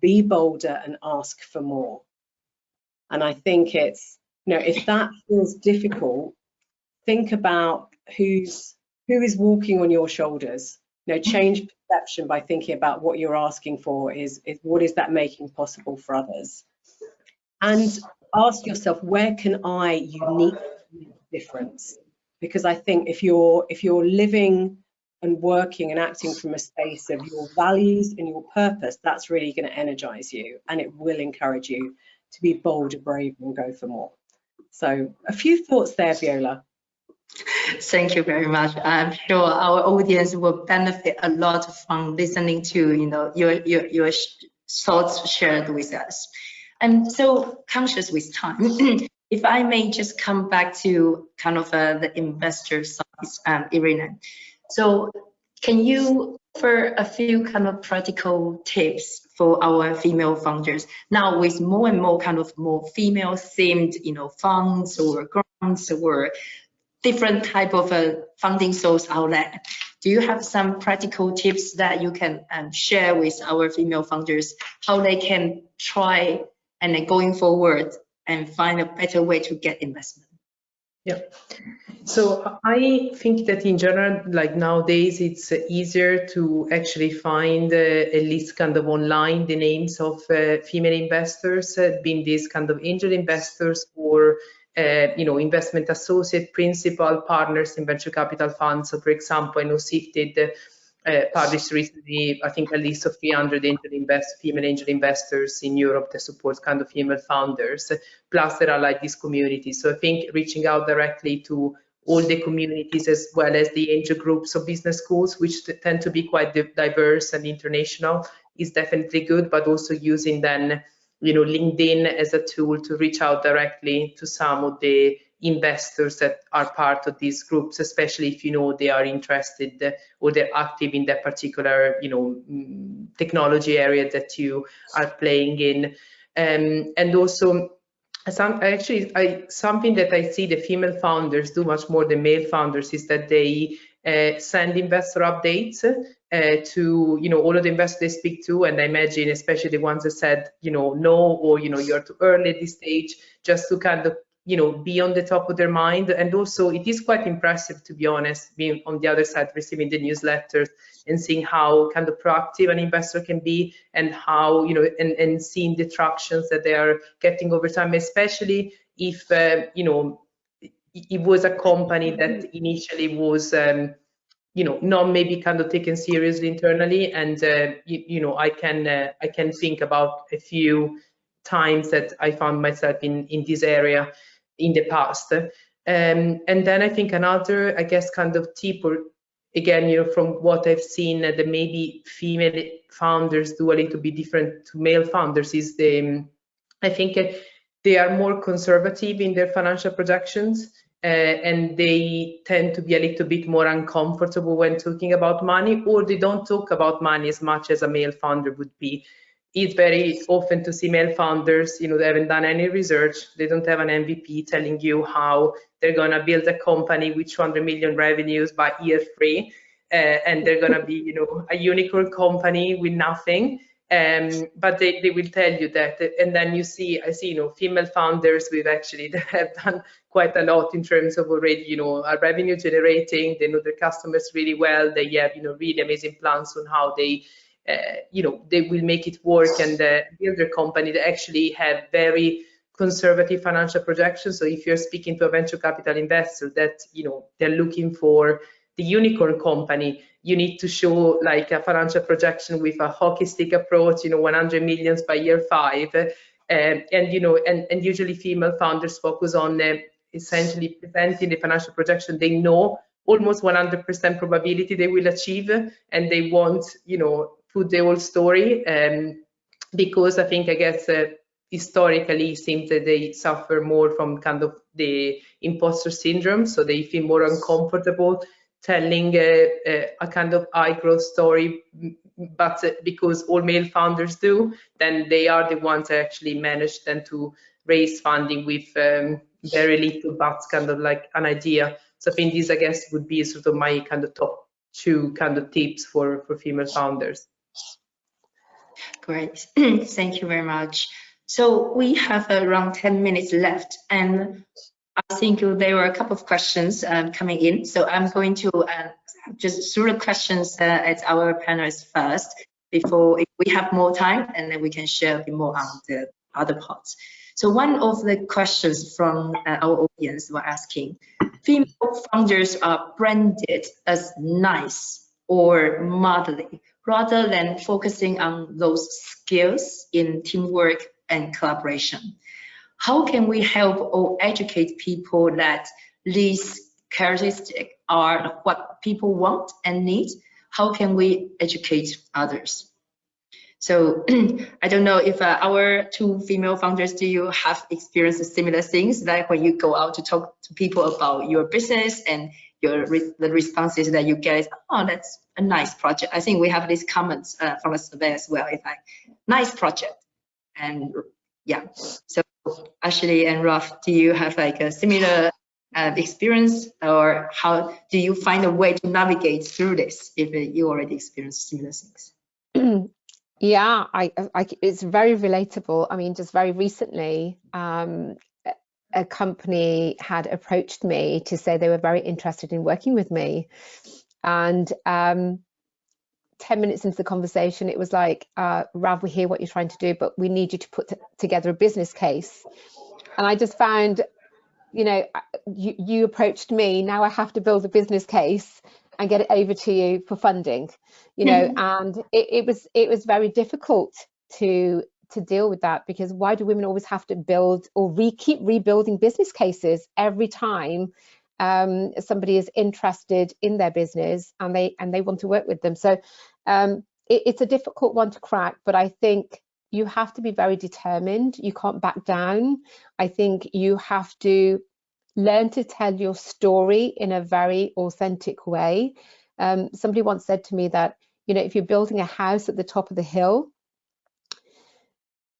be bolder and ask for more. And I think it's, you know, if that feels difficult, think about who's who is walking on your shoulders. You know, change perception by thinking about what you're asking for is, is what is that making possible for others? And ask yourself, where can I uniquely difference? Because I think if you're if you're living and working and acting from a space of your values and your purpose, that's really going to energize you and it will encourage you to be bold, brave and go for more. So a few thoughts there, Viola. Thank you very much. I'm sure our audience will benefit a lot from listening to you know your your, your thoughts shared with us. I'm so conscious with time, if I may just come back to kind of uh, the investor side, um, Irina. So can you offer a few kind of practical tips for our female founders now with more and more kind of more female themed, you know, funds or grants or different type of uh, funding source outlet. Do you have some practical tips that you can um, share with our female founders how they can try and then going forward and find a better way to get investment? Yeah. So I think that in general, like nowadays, it's easier to actually find uh, at least kind of online the names of uh, female investors, uh, being these kind of angel investors or uh, you know, investment associate, principal, partners in venture capital funds. So for example, I know Sifted uh, published recently, I think, a list of 300 angel invest, female angel investors in Europe that supports kind of female founders. Plus, there are like these communities. So I think reaching out directly to all the communities as well as the angel groups of business schools, which tend to be quite diverse and international, is definitely good. But also using then you know, LinkedIn as a tool to reach out directly to some of the investors that are part of these groups, especially if you know they are interested or they're active in that particular, you know, mm, technology area that you are playing in. Um, and also, some, actually, I, something that I see the female founders do much more than male founders is that they uh, send investor updates uh, to you know all of the investors they speak to. And i imagine especially the ones that said you know no or you know you're too early at this stage just to kind of you know be on the top of their mind. And also it is quite impressive to be honest being on the other side receiving the newsletters and seeing how kind of proactive an investor can be and how you know and, and seeing the tractions that they are getting over time especially if uh, you know it was a company that initially was um, you know not maybe kind of taken seriously internally and uh, you, you, know i can uh, i can think about a few times that i found myself in in this area in the past. Um, and then i think another i guess kind of tip or again you know from what i've seen uh, that maybe female founders do a little bit different to male founders is the um, i think uh, they are more conservative in their financial projections uh, and they tend to be a little bit more uncomfortable when talking about money, or they don't talk about money as much as a male founder would be. It's very often to see male founders, you know, they haven't done any research, they don't have an MVP telling you how they're gonna build a company with 200 million revenues by year three, uh, and they're gonna be, you know, a unicorn company with nothing. Um, but they, they will tell you that and then you see i see you know female founders we've actually have done quite a lot in terms of already you know are revenue generating they know their customers really well they have you know really amazing plans on how they you know they will make it work and uh, build their company they actually have very conservative financial projections so if you're speaking to a venture capital investor that you know they're looking for the unicorn company, you need to show like a financial projection with a hockey stick approach, you know, 100 millions by year five. Uh, and, you know, and, and usually female founders focus on uh, essentially presenting the financial projection they know almost 100% probability they will achieve and they won't, you know, put the whole story. Um, because I think, I guess, uh, historically seems that they suffer more from kind of the imposter syndrome, so they feel more uncomfortable telling a, a, a kind of high growth story, but because all male founders do, then they are the ones that actually manage then to raise funding with um, very little but kind of like an idea. So I think this, I guess, would be sort of my kind of top two kind of tips for, for female founders. Great, thank you very much. So we have around 10 minutes left and I think there were a couple of questions um, coming in. So I'm going to uh, just through the questions uh, at our panelists first before if we have more time and then we can share a bit more on the other parts. So one of the questions from uh, our audience were asking, female founders are branded as nice or motherly rather than focusing on those skills in teamwork and collaboration. How can we help or educate people that these characteristics are what people want and need? How can we educate others? So I don't know if uh, our two female founders, do you have experienced similar things like when you go out to talk to people about your business and your re the responses that you get is, oh, that's a nice project. I think we have these comments uh, from a survey as well. It's like, nice project. And yeah, so Ashley and Rav, do you have like a similar uh, experience or how do you find a way to navigate through this if you already experienced similar things? Yeah, I, I, it's very relatable. I mean, just very recently, um, a company had approached me to say they were very interested in working with me. And um, 10 minutes into the conversation, it was like, uh, Rav, we hear what you're trying to do, but we need you to put together a business case. And I just found, you know, you, you approached me, now I have to build a business case and get it over to you for funding you know mm-hmm. and it, it was it was very difficult to to deal with that because why do women always have to build or re keep rebuilding business cases every time um, somebody is interested in their business and they and they want to work with them? So um, it, it's a difficult one to crack but i think you have to be very determined. You can't back down. I think you have to learn to tell your story in a very authentic way. Um, somebody once said to me that, you know, if you're building a house at the top of the hill,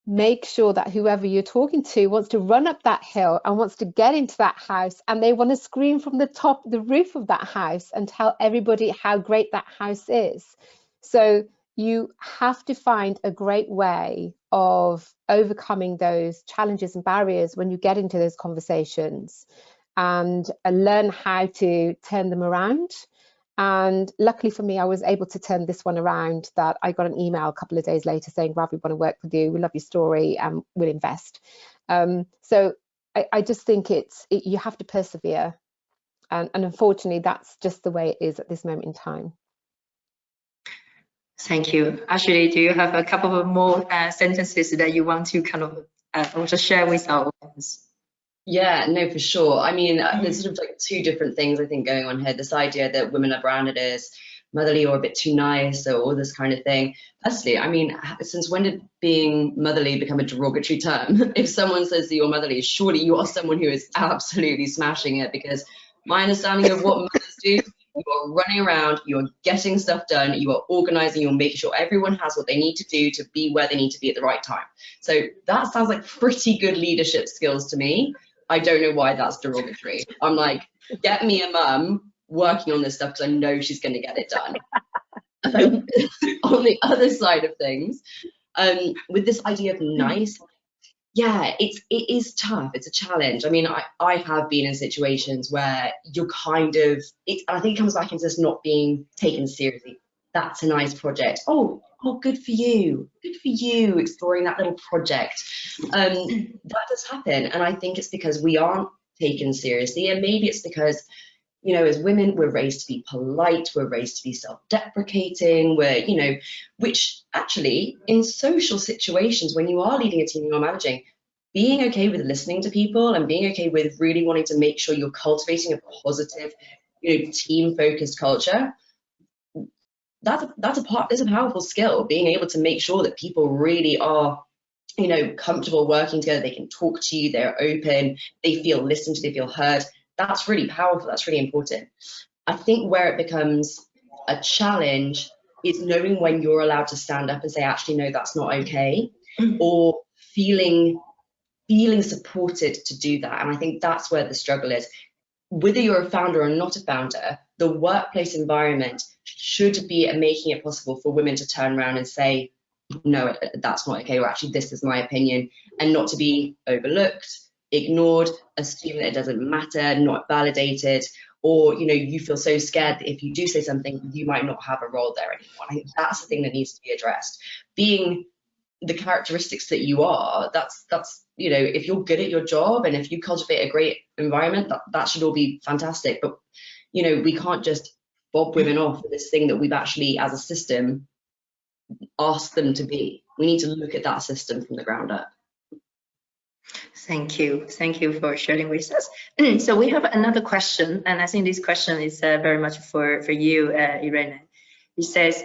make sure that whoever you're talking to wants to run up that hill and wants to get into that house and they want to scream from the top, the roof of that house and tell everybody how great that house is. So you have to find a great way of overcoming those challenges and barriers when you get into those conversations and uh, learn how to turn them around. And luckily for me, I was able to turn this one around that I got an email a couple of days later saying, Rav, we want to work with you. We love your story and we'll invest. Um, so I, I, just think it's it, you have to persevere. And, and unfortunately, that's just the way it is at this moment in time. Thank you. Ashley, do you have a couple of more uh, sentences that you want to kind of uh, share with our audience? Yeah, no, for sure. I mean, uh, there's sort of like two different things I think going on here. This idea that women are branded as motherly or a bit too nice or all this kind of thing. Firstly, I mean, since when did being motherly become a derogatory term? if someone says that you're motherly, surely you are someone who is absolutely smashing it because my understanding of what mothers do you are running around, you are getting stuff done, you are organizing, you're making sure everyone has what they need to do to be where they need to be at the right time. So that sounds like pretty good leadership skills to me. I don't know why that's derogatory. I'm like, get me a mum working on this stuff because I know she's going to get it done. um, on the other side of things, um, with this idea of nice, yeah, it's it is tough. It's a challenge. I mean, I I have been in situations where you're kind of it. I think it comes back into this not being taken seriously. That's a nice project. Oh, oh, good for you. Good for you exploring that little project. Um, that does happen, and I think it's because we aren't taken seriously, and maybe it's because you know, as women, we're raised to be polite, we're raised to be self-deprecating, we're, you know, which actually in social situations, when you are leading a team, you're managing, being okay with listening to people and being okay with really wanting to make sure you're cultivating a positive, you know, team-focused culture, that's a, that's a part, is a powerful skill, being able to make sure that people really are you know, comfortable working together. They can talk to you. They're open. They feel listened to. They feel heard. That's really powerful. That's really important. I think where it becomes a challenge is knowing when you're allowed to stand up and say, actually, no, that's not okay, mm. or feeling feeling supported to do that. And I think that's where the struggle is. Whether you're a founder or not a founder, the workplace environment should be making it possible for women to turn around and say, no, that's not okay, or actually, this is my opinion, and not to be overlooked, ignored, assume that it doesn't matter, not validated, or you know, you feel so scared that if you do say something, you might not have a role there anymore. I think that's the thing that needs to be addressed. Being the characteristics that you are, that's that's you know, if you're good at your job and if you cultivate a great environment, that, that should all be fantastic. But you know, we can't just bob women off this thing that we've actually, as a system, asked them to be. We need to look at that system from the ground up. Thank you. Thank you for sharing with us. so we have another question, and I think this question is uh, very much for, for you, uh, Irene. It says,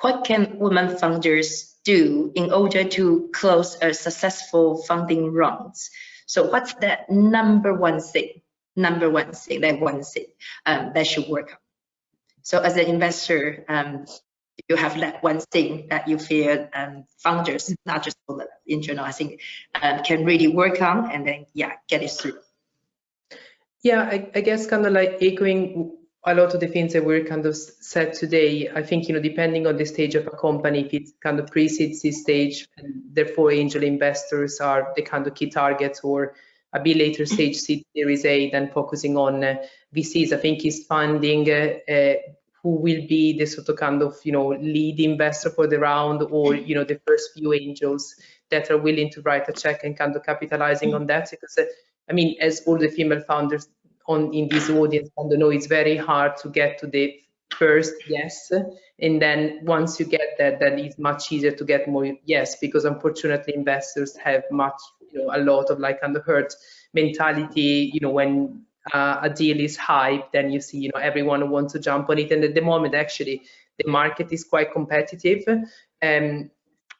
what can women founders do in order to close a successful funding rounds? So what's that number one thing, number one thing, that one thing um, that should work on? So as an investor, um, you have that one thing that you feel um, founders, not just in general, I think um, can really work on and then, yeah, get it through. Yeah, I, I guess kind of like echoing a lot of the things that were kind of said today, I think, you know, depending on the stage of a company, if it's kind of pre-seed stage, and therefore angel investors are the kind of key targets, or a bit later stage seed series A, then focusing on uh, VCs, I think is funding uh, uh, who will be the sort of kind of, you know, lead investor for the round or, you know, the first few angels that are willing to write a check and kind of capitalizing on that. Because, uh, I mean, as all the female founders on in this audience kind of know, it's very hard to get to the first yes and then once you get that then it's much easier to get more yes because unfortunately investors have much you know a lot of like hurt mentality you know when uh, a deal is hype, then you see, you know, everyone wants to jump on it. And at the moment, actually, the market is quite competitive. Um,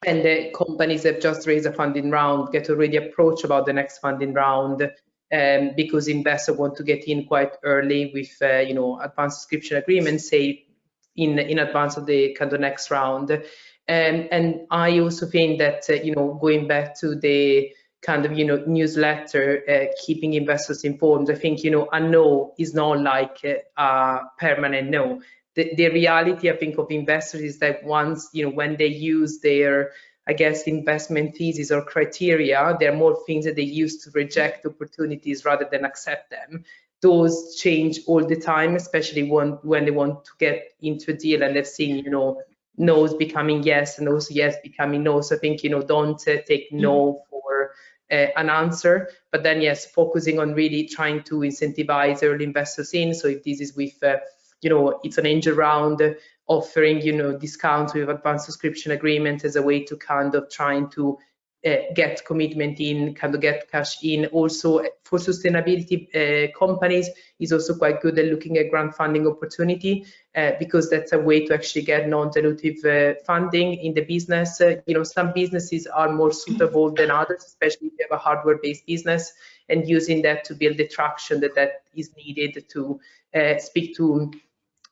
and the companies that just raised a funding round get already approached about the next funding round um, because investors want to get in quite early with, uh, you know, advanced subscription agreements, say in in advance of the kind of next round. Um, and I also think that, uh, you know, going back to the kind of you know newsletter uh, keeping investors informed i think you know a no is not like a permanent no the, the reality i think of investors is that once you know when they use their i guess investment thesis or criteria there are more things that they use to reject opportunities rather than accept them those change all the time especially when when they want to get into a deal and they've seen you know no's becoming yes and those yes becoming no so i think you know don't uh, take no for uh, an answer. But then, yes, focusing on really trying to incentivize early investors in. So if this is with, uh, you know, it's an angel round, offering, you know, discounts with advanced subscription agreement as a way to kind of trying to uh, get commitment in, kind of get cash in. Also for sustainability uh, companies is also quite good at looking at grant funding opportunity uh, because that's a way to actually get non-dilutive funding in the business. You know, some businesses are more suitable than others, especially if you have a hardware-based business and using that to build the traction that, that is needed to speak to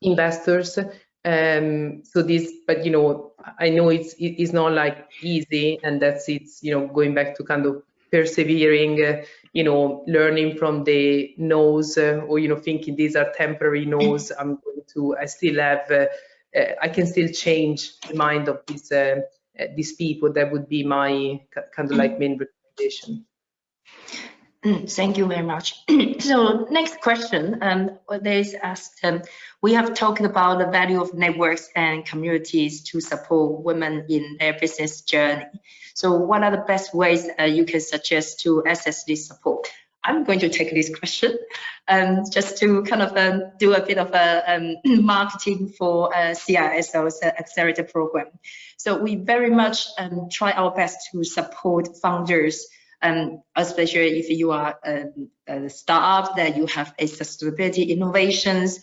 investors um so this but you know i know it's it's not like easy and that's it's you know going back to kind of persevering uh, you know learning from the no's uh, or you know thinking these are temporary no's i'm going to i still have uh, uh i can still change the mind of these uh, uh, these people. That would be my kind of like main recommendation. Mm, thank you very much. so next question, um, there's asked, um, we have talked about the value of networks and communities to support women in their business journey. So what are the best ways uh, you can suggest to access this support? I'm going to take this question um, just to kind of um, do a bit of a um, marketing for uh, CISO's accelerator program. So we very much um, try our best to support founders um, especially if you are a, a startup that you have a sustainability innovations.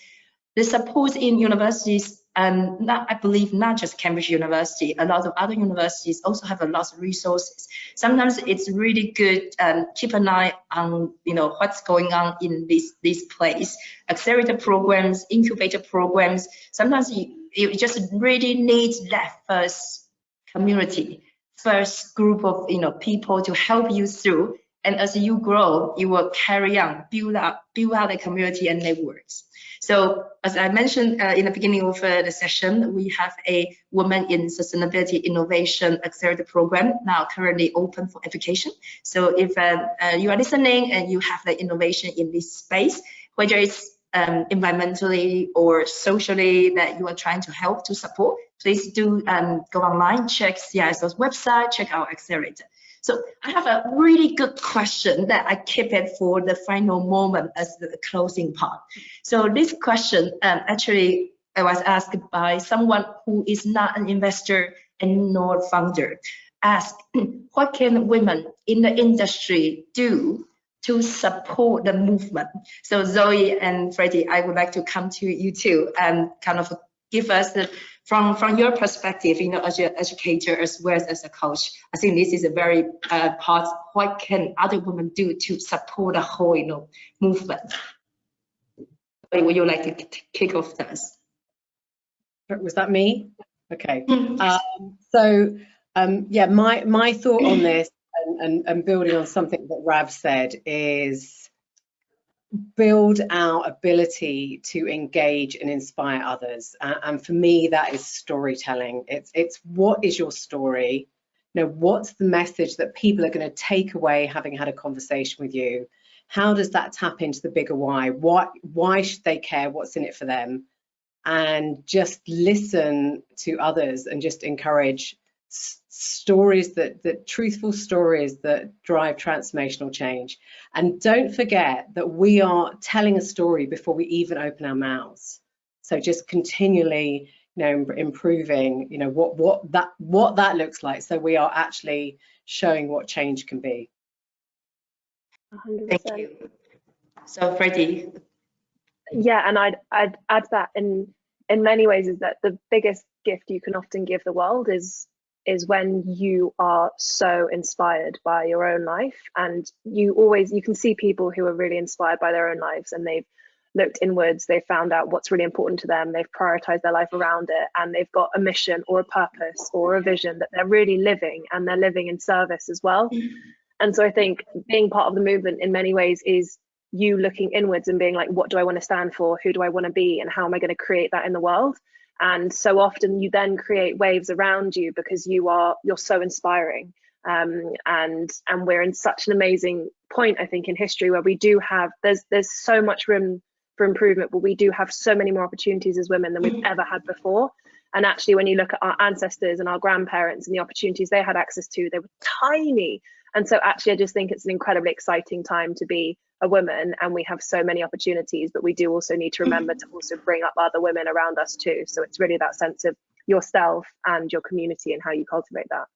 The support in universities um, not, I believe not just Cambridge University, a lot of other universities also have a lot of resources. Sometimes it's really good um, keep an eye on you know what's going on in this this place. Accelerator programs, incubator programs. Sometimes you, you just really need that first community, first group of you know people to help you through. And as you grow, you will carry on, build up, build out a community and networks. So as I mentioned uh, in the beginning of uh, the session, we have a Women in Sustainability Innovation Accelerator Program now currently open for application. So if uh, uh, you are listening and you have the innovation in this space, whether it's um, environmentally or socially that you are trying to help to support, please do um, go online, check CISO's website, check our accelerator. So I have a really good question that I keep it for the final moment as the closing part. So this question um, actually I was asked by someone who is not an investor and nor founder. Ask what can women in the industry do to support the movement? So Zoe and Freddie, I would like to come to you too and kind of give us the from from your perspective, you know, as an educator as well as as a coach, I think this is a very uh, part. What can other women do to support the whole, you know, movement? Would you like to kick off this? Was that me? Okay. Mm. Um, so um, yeah, my my thought on this and, and, and building on something that Rav said is build our ability to engage and inspire others. Uh, and for me, that is storytelling. It's it's what is your story? You know, what's the message that people are going to take away having had a conversation with you? How does that tap into the bigger why? What why should they care? What's in it for them? And just listen to others and just encourage stories that, that truthful stories that drive transformational change. And don't forget that we are telling a story before we even open our mouths. So just continually, you know, improving, you know, what what that what that looks like. So we are actually showing what change can be. 100%. Thank you. So Freddie. Yeah, and I'd I'd add that in in many ways is that the biggest gift you can often give the world is is when you are so inspired by your own life. And you always you can see people who are really inspired by their own lives and they've looked inwards they've found out what's really important to them they've prioritized their life around it and they've got a mission or a purpose or a vision that they're really living and they're living in service as well. And so i think being part of the movement in many ways is you looking inwards and being like what do i want to stand for? Who do i want to be? And how am i going to create that in the world and so often you then create waves around you because you are you're so inspiring. Um, and and we're in such an amazing point i think in history where we do have there's there's so much room for improvement but we do have so many more opportunities as women than we've mm. ever had before. And actually when you look at our ancestors and our grandparents and the opportunities they had access to they were tiny. And so actually i just think it's an incredibly exciting time to be a woman and we have so many opportunities but we do also need to mm-hmm. remember to also bring up other women around us too so it's really that sense of yourself and your community and how you cultivate that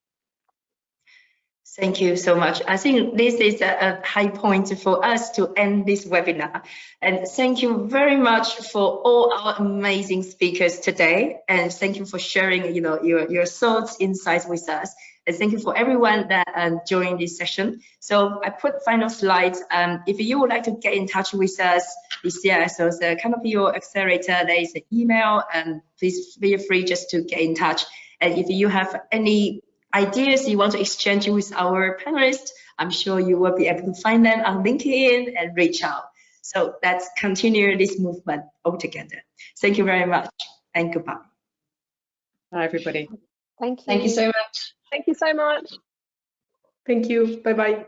Thank you so much. I think this is a, a, high point for us to end this webinar. And thank you very much for all our amazing speakers today. And thank you for sharing, you know, your, your thoughts, insights with us. Thank you for everyone that um, joined this session. So I put final slides. Um, if you would like to get in touch with us, this year, so the kind of your accelerator, there is an email, and please feel free just to get in touch. And if you have any ideas you want to exchange with our panelists, I'm sure you will be able to find them on LinkedIn and reach out. So let's continue this movement all together. Thank you very much and goodbye. Bye, everybody. Thank you. Thank you so much. Thank you so much. Thank you. Bye-bye.